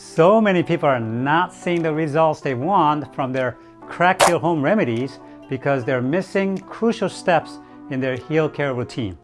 So many people are not seeing the results they want from their cracked heel home remedies because they're missing crucial steps in their heel care routine.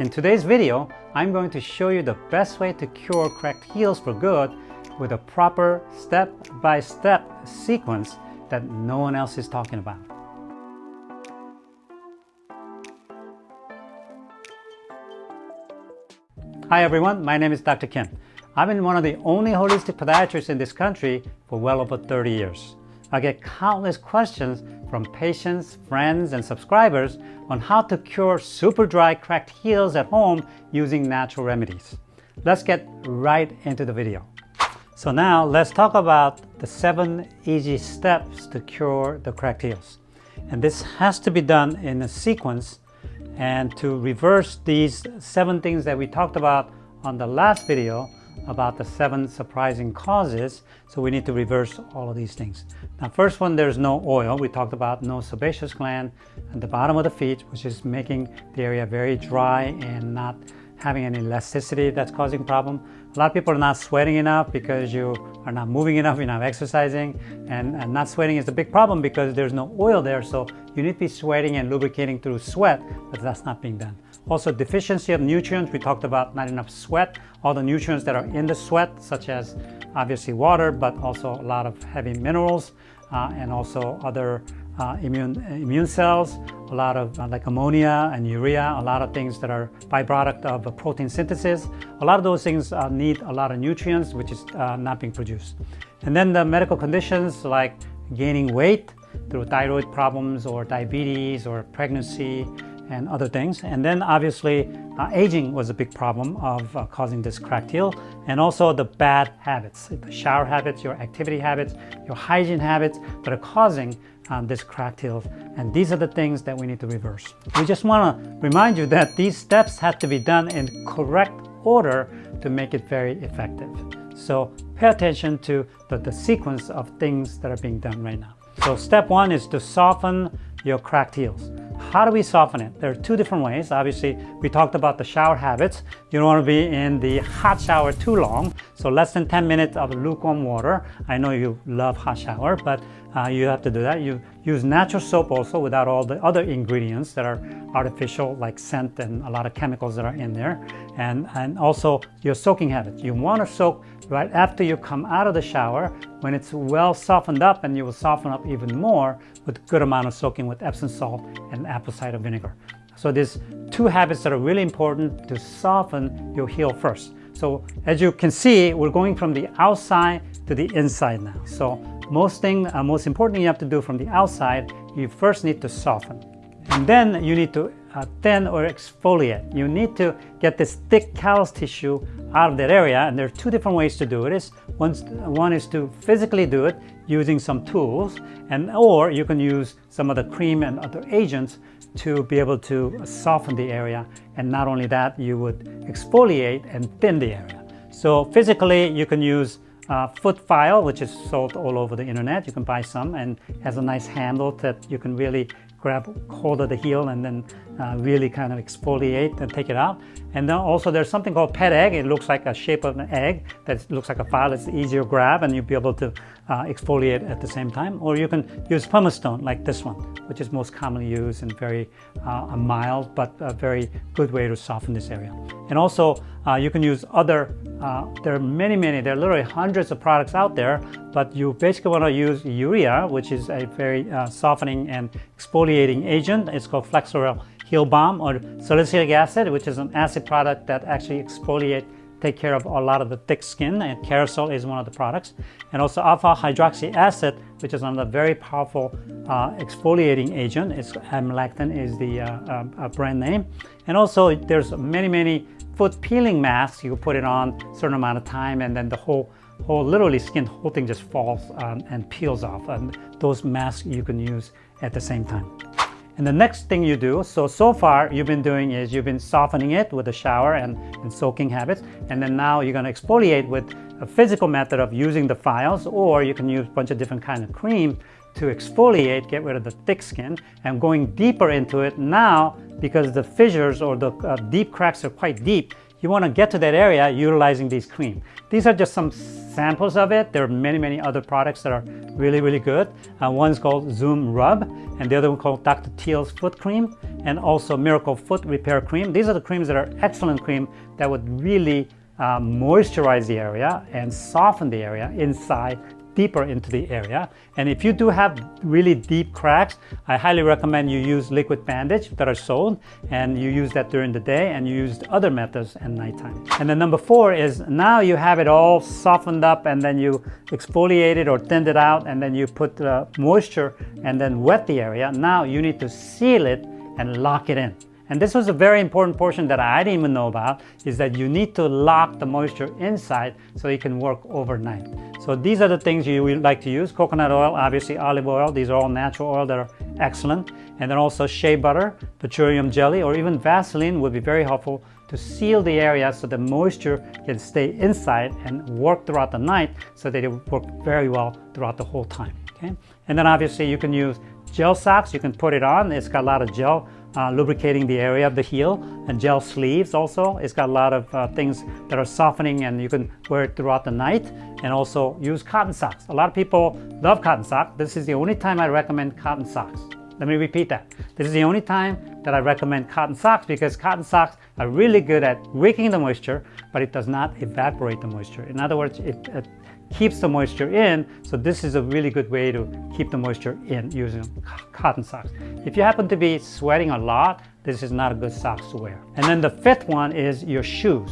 In today's video, I'm going to show you the best way to cure cracked heels for good with a proper step-by-step -step sequence that no one else is talking about. Hi everyone, my name is Dr. Kim. I've been one of the only holistic podiatrists in this country for well over 30 years. I get countless questions from patients, friends, and subscribers on how to cure super dry cracked heels at home using natural remedies. Let's get right into the video. So now let's talk about the seven easy steps to cure the cracked heels. And this has to be done in a sequence and to reverse these seven things that we talked about on the last video about the seven surprising causes. So we need to reverse all of these things. Now, first one, there's no oil. We talked about no sebaceous gland at the bottom of the feet, which is making the area very dry and not having any elasticity that's causing problem. A lot of people are not sweating enough because you are not moving enough, you're not exercising. And, and not sweating is a big problem because there's no oil there. So you need to be sweating and lubricating through sweat, but that's not being done. Also deficiency of nutrients, we talked about not enough sweat, all the nutrients that are in the sweat, such as obviously water, but also a lot of heavy minerals uh, and also other uh, immune, immune cells, a lot of uh, like ammonia and urea, a lot of things that are byproduct of protein synthesis. A lot of those things uh, need a lot of nutrients, which is uh, not being produced. And then the medical conditions like gaining weight through thyroid problems or diabetes or pregnancy, and other things. And then obviously uh, aging was a big problem of uh, causing this cracked heel and also the bad habits, the shower habits, your activity habits, your hygiene habits that are causing um, this cracked heel. And these are the things that we need to reverse. We just want to remind you that these steps have to be done in correct order to make it very effective. So pay attention to the, the sequence of things that are being done right now. So step one is to soften your cracked heels. How do we soften it? There are two different ways. Obviously, we talked about the shower habits. You don't want to be in the hot shower too long. So less than 10 minutes of lukewarm water. I know you love hot shower, but uh, you have to do that. You use natural soap also without all the other ingredients that are artificial like scent and a lot of chemicals that are in there. And, and also your soaking habits. You want to soak right after you come out of the shower when it's well softened up and you will soften up even more with good amount of soaking with Epsom salt and apple cider vinegar. So there's two habits that are really important to soften your heel first. So as you can see, we're going from the outside to the inside now. So most thing, uh, most important thing you have to do from the outside, you first need to soften. And then you need to uh, thin or exfoliate. You need to get this thick callus tissue out of that area and there are two different ways to do it. Is one, one is to physically do it using some tools and or you can use some of the cream and other agents to be able to soften the area and not only that you would exfoliate and thin the area. So physically you can use uh, foot file which is sold all over the internet. You can buy some and has a nice handle that you can really grab hold of the heel and then uh, really kind of exfoliate and take it out. And then also there's something called Ped Egg. It looks like a shape of an egg that looks like a file. It's easier to grab and you'll be able to uh, exfoliate at the same time. Or you can use pumice stone like this one, which is most commonly used and very uh, a mild but a very good way to soften this area. And also uh, you can use other, uh, there are many, many, there are literally hundreds of products out there, but you basically want to use urea, which is a very uh, softening and exfoliating agent. It's called Flexitol heel balm or salicylic acid, which is an acid product that actually exfoliate, take care of a lot of the thick skin, and Kerasal is one of the products. And also alpha hydroxy acid, which is another very powerful uh, exfoliating agent. It's amlactin is the uh, uh, brand name. And also there's many, many foot peeling masks. You put it on a certain amount of time and then the whole whole literally skin whole thing just falls um, and peels off and those masks you can use at the same time and the next thing you do, so, so far you've been doing is you've been softening it with a shower and, and soaking habits. And then now you're gonna exfoliate with a physical method of using the files, or you can use a bunch of different kind of cream to exfoliate, get rid of the thick skin. And going deeper into it now, because the fissures or the uh, deep cracks are quite deep, you want to get to that area utilizing these cream. These are just some samples of it. There are many, many other products that are really, really good. Uh, one's called Zoom Rub, and the other one called Dr. Teal's Foot Cream, and also Miracle Foot Repair Cream. These are the creams that are excellent cream that would really uh, moisturize the area and soften the area inside deeper into the area. And if you do have really deep cracks, I highly recommend you use liquid bandage that are sold and you use that during the day and you use other methods at nighttime. And then number four is now you have it all softened up and then you exfoliate it or thinned it out and then you put uh, moisture and then wet the area. Now you need to seal it and lock it in. And this was a very important portion that I didn't even know about, is that you need to lock the moisture inside so it can work overnight. So these are the things you would like to use. Coconut oil, obviously olive oil, these are all natural oil that are excellent. And then also shea butter, petroleum jelly, or even Vaseline would be very helpful to seal the area so the moisture can stay inside and work throughout the night so that it will work very well throughout the whole time. Okay? And then obviously you can use gel socks, you can put it on, it's got a lot of gel uh, lubricating the area of the heel and gel sleeves also. It's got a lot of uh, things that are softening and you can wear it throughout the night and also use cotton socks. A lot of people love cotton socks. This is the only time I recommend cotton socks. Let me repeat that. This is the only time that I recommend cotton socks because cotton socks are really good at wicking the moisture, but it does not evaporate the moisture. In other words, it, it keeps the moisture in. So this is a really good way to keep the moisture in using cotton socks. If you happen to be sweating a lot, this is not a good socks to wear. And then the fifth one is your shoes.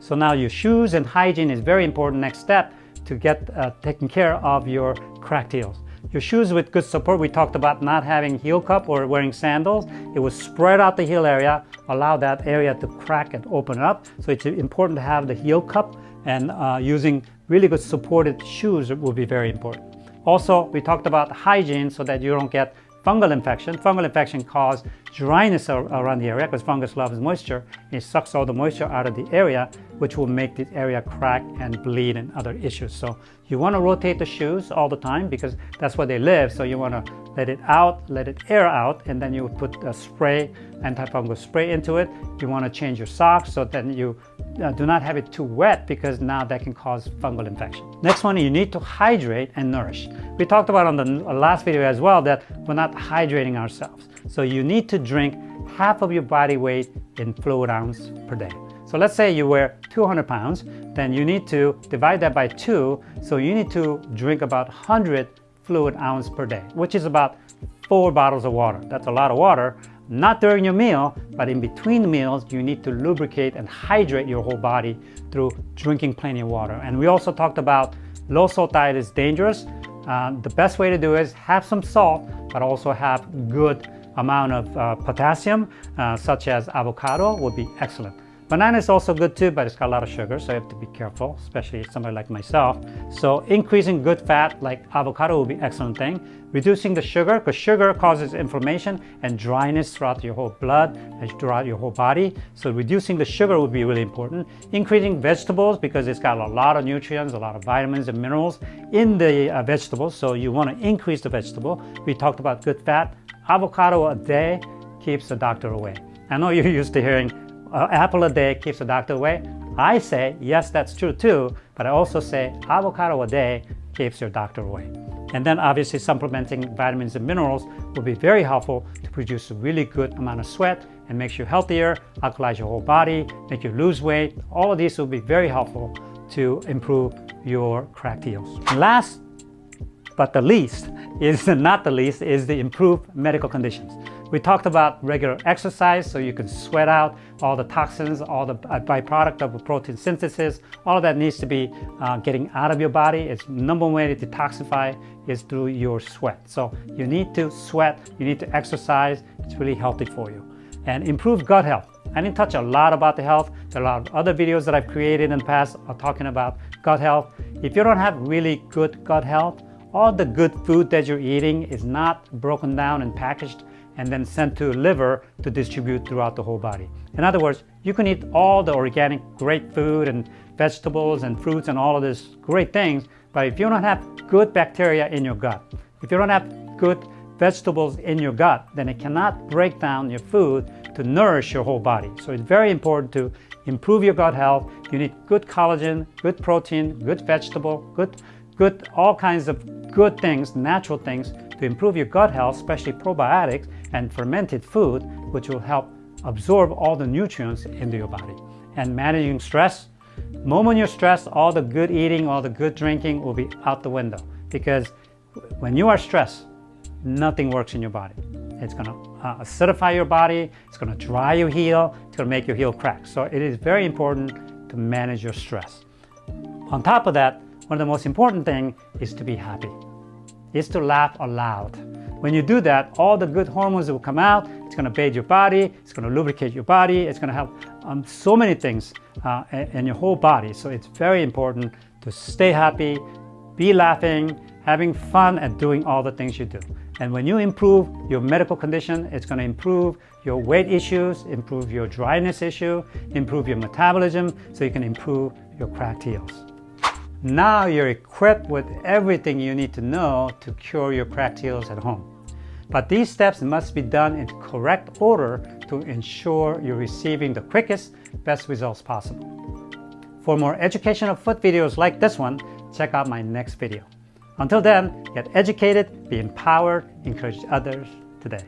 So now your shoes and hygiene is very important next step to get uh, taken care of your cracked heels. Your shoes with good support, we talked about not having heel cup or wearing sandals. It will spread out the heel area, allow that area to crack and open up. So it's important to have the heel cup and uh, using really good supported shoes will be very important. Also, we talked about hygiene so that you don't get fungal infection. Fungal infection cause dryness around the area because fungus loves moisture. It sucks all the moisture out of the area, which will make the area crack and bleed and other issues. So you want to rotate the shoes all the time because that's where they live. So you want to let it out, let it air out, and then you put a spray, antifungal spray into it. You want to change your socks so then you uh, do not have it too wet because now that can cause fungal infection. Next one, you need to hydrate and nourish. We talked about on the last video as well that we're not hydrating ourselves. So you need to drink half of your body weight in fluid ounce per day. So let's say you weigh 200 pounds, then you need to divide that by two. So you need to drink about 100 fluid ounce per day, which is about four bottles of water. That's a lot of water. Not during your meal, but in between meals, you need to lubricate and hydrate your whole body through drinking plenty of water. And we also talked about low salt diet is dangerous. Uh, the best way to do is have some salt, but also have good amount of uh, potassium, uh, such as avocado would be excellent. Banana is also good too, but it's got a lot of sugar, so you have to be careful, especially somebody like myself. So increasing good fat like avocado will be excellent thing. Reducing the sugar, because sugar causes inflammation and dryness throughout your whole blood and throughout your whole body. So reducing the sugar would be really important. Increasing vegetables, because it's got a lot of nutrients, a lot of vitamins and minerals in the uh, vegetables. So you want to increase the vegetable. We talked about good fat. Avocado a day keeps the doctor away. I know you're used to hearing uh, apple a day keeps the doctor away. I say, yes, that's true too, but I also say avocado a day keeps your doctor away. And then obviously supplementing vitamins and minerals will be very helpful to produce a really good amount of sweat and makes you healthier, alkalize your whole body, make you lose weight. All of these will be very helpful to improve your cracked heels. last but the least is not the least is the improved medical conditions. We talked about regular exercise so you can sweat out all the toxins, all the byproduct of protein synthesis. All of that needs to be uh, getting out of your body. It's number one way to detoxify is through your sweat. So you need to sweat, you need to exercise. It's really healthy for you. And improve gut health. I didn't touch a lot about the health. There are a lot of other videos that I've created in the past are talking about gut health. If you don't have really good gut health, all the good food that you're eating is not broken down and packaged and then sent to liver to distribute throughout the whole body. In other words, you can eat all the organic great food and vegetables and fruits and all of these great things, but if you don't have good bacteria in your gut, if you don't have good vegetables in your gut, then it cannot break down your food to nourish your whole body. So it's very important to improve your gut health, you need good collagen, good protein, good vegetable, good, good all kinds of good things, natural things to improve your gut health, especially probiotics and fermented food, which will help absorb all the nutrients into your body. And managing stress, moment you're stressed, all the good eating, all the good drinking will be out the window because when you are stressed, nothing works in your body. It's going to uh, acidify your body, it's going to dry your heel, it's going to make your heel crack. So it is very important to manage your stress. On top of that, one of the most important things is to be happy, is to laugh aloud. When you do that, all the good hormones will come out. It's going to bathe your body. It's going to lubricate your body. It's going to help um, so many things uh, in your whole body. So it's very important to stay happy, be laughing, having fun, and doing all the things you do. And when you improve your medical condition, it's going to improve your weight issues, improve your dryness issue, improve your metabolism, so you can improve your cracked heels. Now you're equipped with everything you need to know to cure your heels at home. But these steps must be done in correct order to ensure you're receiving the quickest, best results possible. For more educational foot videos like this one, check out my next video. Until then, get educated, be empowered, encourage others today.